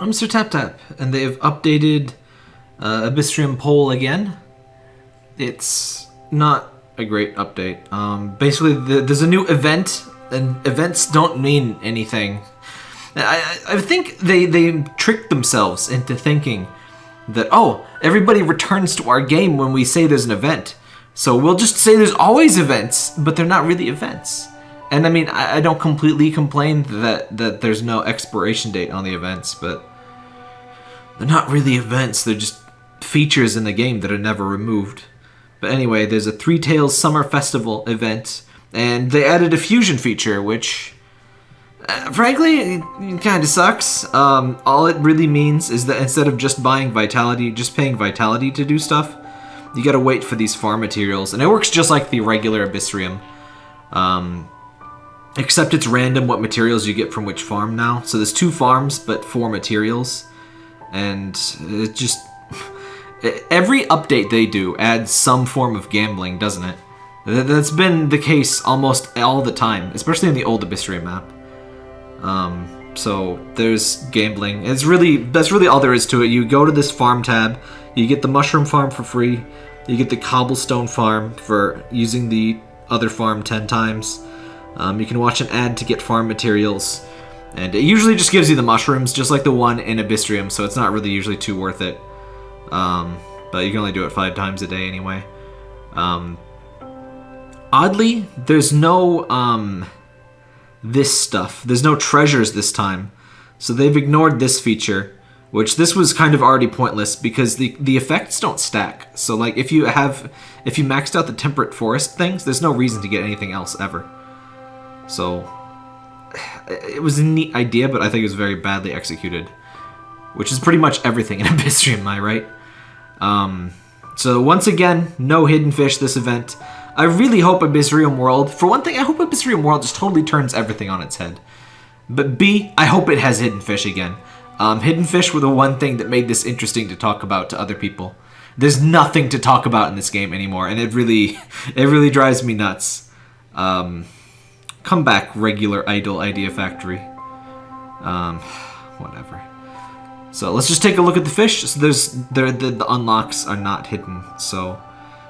I'm Sir Tap Tap, and they've updated uh, Abyssrium Pole again. It's not a great update. Um, basically, the, there's a new event, and events don't mean anything. I, I I think they, they tricked themselves into thinking that, oh, everybody returns to our game when we say there's an event. So we'll just say there's always events, but they're not really events. And I mean, I, I don't completely complain that, that there's no expiration date on the events, but they're not really events, they're just features in the game that are never removed. But anyway, there's a Three Tails Summer Festival event, and they added a fusion feature, which, uh, frankly, kind of sucks. Um, all it really means is that instead of just buying Vitality, just paying Vitality to do stuff, you gotta wait for these farm materials. And it works just like the regular Abyssrium. Um, except it's random what materials you get from which farm now. So there's two farms, but four materials. And it just every update they do adds some form of gambling, doesn't it? That's been the case almost all the time, especially in the old Abyssrium map. Um, so there's gambling. It's really that's really all there is to it. You go to this farm tab, you get the mushroom farm for free, you get the cobblestone farm for using the other farm ten times. Um, you can watch an ad to get farm materials, and it usually just gives you the mushrooms, just like the one in Abyssrium. So it's not really usually too worth it. Um, but you can only do it five times a day anyway. Um, oddly, there's no um, this stuff. There's no treasures this time, so they've ignored this feature. Which this was kind of already pointless because the the effects don't stack. So like if you have if you maxed out the temperate forest things, there's no reason to get anything else ever. So it was a neat idea, but I think it was very badly executed. Which is pretty much everything in Abyssrium, am I right? Um, so once again, no hidden fish this event. I really hope Abyssrium World, for one thing, I hope Abyssrium World just totally turns everything on its head. But B, I hope it has hidden fish again. Um, hidden fish were the one thing that made this interesting to talk about to other people. There's nothing to talk about in this game anymore, and it really, it really drives me nuts. Um, come back, regular idle idea factory. Um, whatever. So let's just take a look at the fish. So there's there the, the unlocks are not hidden, so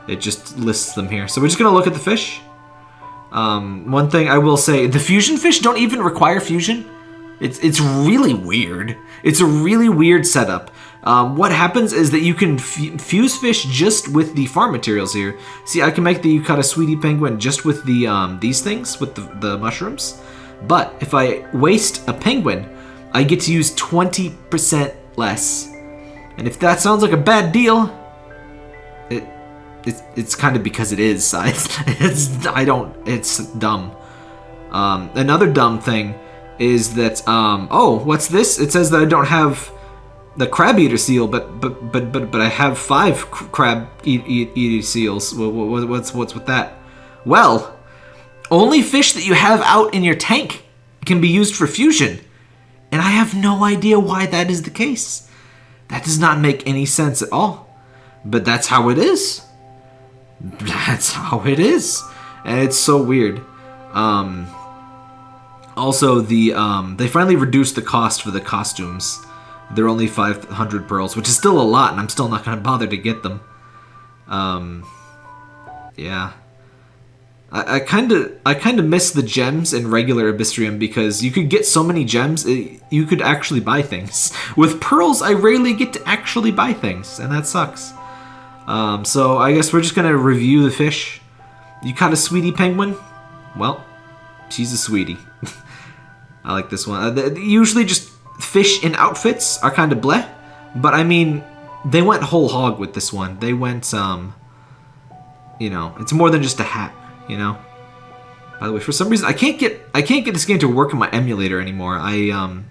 it just lists them here. So we're just gonna look at the fish. Um, one thing I will say, the fusion fish don't even require fusion. It's it's really weird. It's a really weird setup. Um, what happens is that you can fuse fish just with the farm materials here. See, I can make the Yukata Sweetie Penguin just with the um, these things with the, the mushrooms. But if I waste a penguin, I get to use 20% less. And if that sounds like a bad deal, it it's, it's kind of because it is. I, it's I don't. It's dumb. Um, another dumb thing is that um, oh, what's this? It says that I don't have the crab eater seal, but but but but but I have five crab eat, eat, eater seals. What, what, what's what's with that? Well, only fish that you have out in your tank can be used for fusion, and I have no idea why that is the case. That does not make any sense at all. But that's how it is. That's how it is, and it's so weird. Um, also, the um, they finally reduced the cost for the costumes. They're only 500 pearls, which is still a lot, and I'm still not gonna bother to get them. Um, yeah. I kind of I kind of miss the gems in regular Abyssrium because you could get so many gems, it, you could actually buy things. With pearls, I rarely get to actually buy things, and that sucks. Um, so I guess we're just gonna review the fish. You caught a sweetie penguin? Well, she's a sweetie. I like this one. Uh, usually, just fish in outfits are kind of bleh, but I mean, they went whole hog with this one. They went, um, you know, it's more than just a hat. You know. By the way, for some reason, I can't get I can't get this game to work in my emulator anymore. I um,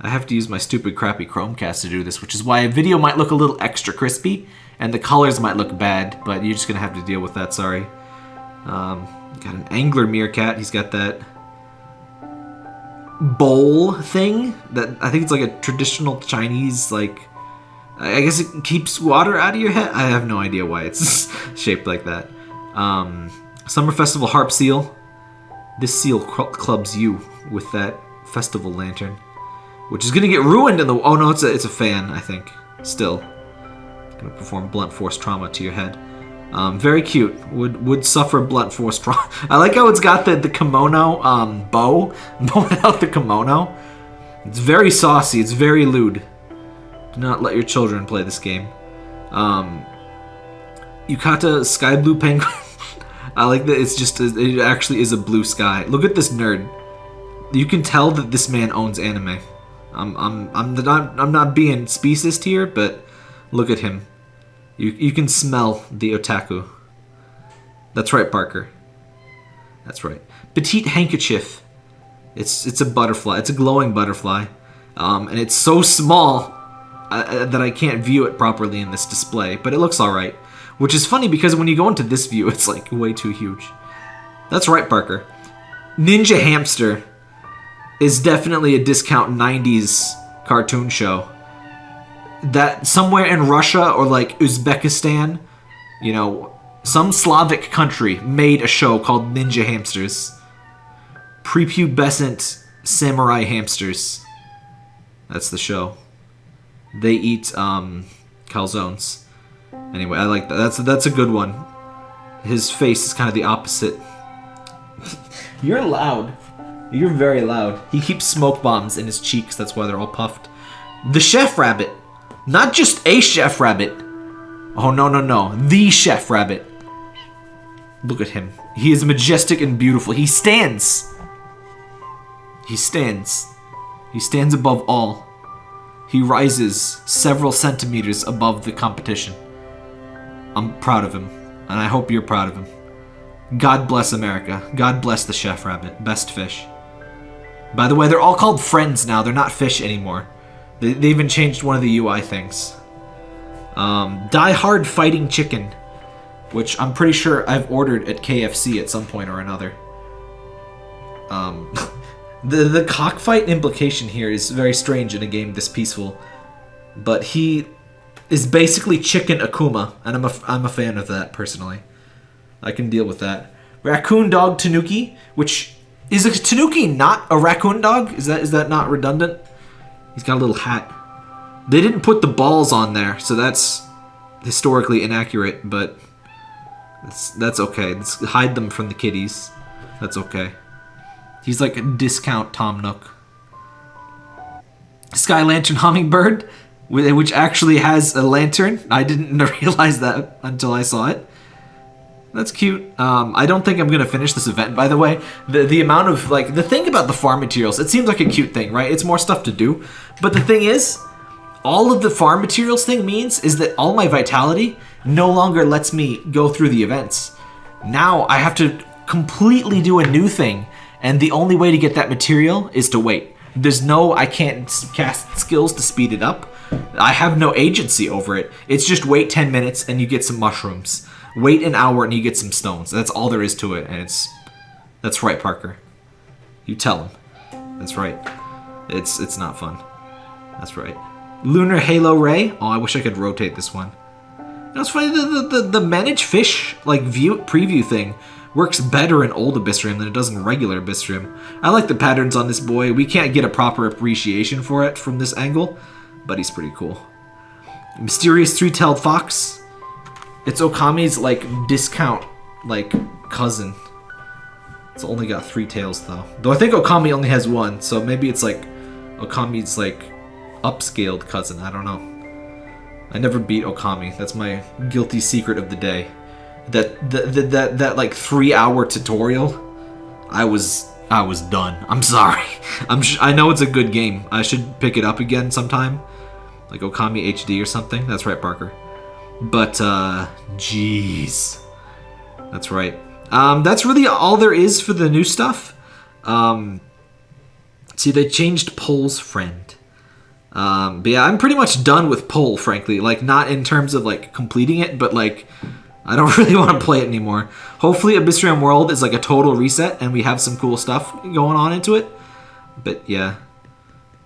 I have to use my stupid crappy Chromecast to do this, which is why a video might look a little extra crispy and the colors might look bad, but you're just gonna have to deal with that. Sorry. Um, got an angler meerkat. He's got that bowl thing that I think it's like a traditional Chinese like. I guess it keeps water out of your head. I have no idea why it's shaped like that. Um, Summer Festival harp seal. This seal cl- clubs you with that festival lantern. which is gonna get ruined in the. Oh no, it's a it's a fan. I think still gonna perform blunt force trauma to your head. Um, very cute. Would would suffer blunt force trauma. I like how it's got the the kimono um, bow blowing out the kimono. It's very saucy. It's very lewd. Do not let your children play this game. Um, Yukata Sky Blue Penguin. I like that it's just, it actually is a blue sky. Look at this nerd. You can tell that this man owns anime. I'm, I'm, I'm not, I'm not being speciest here, but look at him. You, you can smell the otaku. That's right, Parker. That's right. Petite handkerchief. It's, it's a butterfly. It's a glowing butterfly. Um, and it's so small uh, that I can't view it properly in this display, but it looks alright. Which is funny because when you go into this view, it's like way too huge. That's right, Parker. Ninja Hamster is definitely a discount 90s cartoon show. That somewhere in Russia or like Uzbekistan, you know, some Slavic country made a show called Ninja Hamsters. Prepubescent samurai hamsters. That's the show. They eat um, calzones. Anyway, I like that. That's that's a good one. His face is kind of the opposite. You're loud. You're very loud. He keeps smoke bombs in his cheeks. That's why they're all puffed. The chef rabbit, not just a chef rabbit. Oh no no no, the chef rabbit. Look at him. He is majestic and beautiful. He stands. He stands. He stands above all. He rises several centimeters above the competition. I'm proud of him, and I hope you're proud of him. God bless America. God bless the Chef Rabbit. Best fish. By the way, they're all called friends now. They're not fish anymore. They, they even changed one of the UI things. Um, Die Hard Fighting Chicken, which I'm pretty sure I've ordered at KFC at some point or another. Um, the the cockfight implication here is very strange in a game this peaceful, but he is basically chicken Akuma, and I'm a, I'm a fan of that personally. I can deal with that. Raccoon dog Tanuki, which is a Tanuki not a raccoon dog? Is that is that not redundant? He's got a little hat. They didn't put the balls on there, so that's historically inaccurate, but that's that's okay. Let's hide them from the kiddies. That's okay. He's like a discount Tom Nook. Sky Lantern Hummingbird which actually has a lantern. I didn't realize that until I saw it. That's cute. Um, I don't think I'm gonna finish this event, by the way. The the amount of like the thing about the farm materials, it seems like a cute thing, right? It's more stuff to do. But the thing is, all of the farm materials thing means is that all my vitality no longer lets me go through the events. Now I have to completely do a new thing, and the only way to get that material is to wait. There's no I can't cast skills to speed it up. I have no agency over it. It's just wait 10 minutes and you get some mushrooms. Wait an hour and you get some stones. That's all there is to it, and it's... That's right, Parker. You tell him. That's right. It's it's not fun. That's right. Lunar Halo Ray. Oh, I wish I could rotate this one. That's funny. The, the, the, the manage fish like view preview thing works better in old Abyssrium than it does in regular Abyssrium. I like the patterns on this boy. We can't get a proper appreciation for it from this angle, but he's pretty cool. Mysterious three-tailed fox. It's Okami's like discount like cousin. It's only got three tails though. Though I think Okami only has one, so maybe it's like Okami's like upscaled cousin. I don't know. I never beat Okami. That's my guilty secret of the day. That that that, that, like three hour tutorial, I was I was done. I'm sorry. I'm I know it's a good game. I should pick it up again sometime like Okami HD or something. That's right, Parker. But, uh, jeez. That's right. Um, that's really all there is for the new stuff. Um, see, they changed Pole's friend. Um, but yeah, I'm pretty much done with Pole, frankly. Like, not in terms of, like, completing it, but, like, I don't really want to play it anymore. Hopefully Abyssrium World is, like, a total reset and we have some cool stuff going on into it. But, yeah.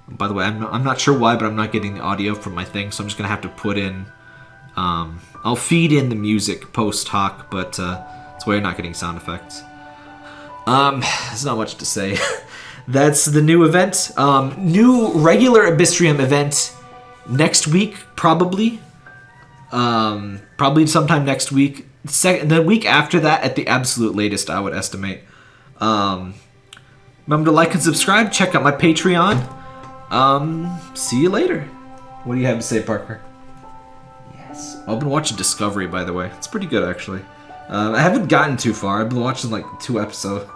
By the way, I'm not, I'm not sure why, but I'm not getting the audio from my thing, so I'm just going to have to put in... Um, I'll feed in the music post hoc, but uh, that's why you're not getting sound effects. Um, there's not much to say. that's the new event. Um, new regular Abyssrium event next week, probably. Um, probably sometime next week. Second, the week after that, at the absolute latest, I would estimate. Um, remember to like and subscribe. Check out my Patreon. Um, see you later. What do you have to say, Parker? I've been watching Discovery, by the way. It's pretty good, actually. Um, I haven't gotten too far. I've been watching like two episodes.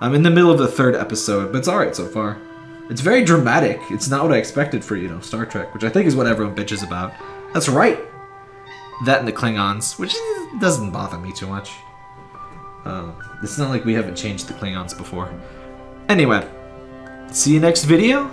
I'm in the middle of the third episode, but it's alright so far. It's very dramatic. It's not what I expected for, you know, Star Trek, which I think is what everyone bitches about. That's right. That and the Klingons, which doesn't bother me too much. Um, it's not like we haven't changed the Klingons before. Anyway, see you next video.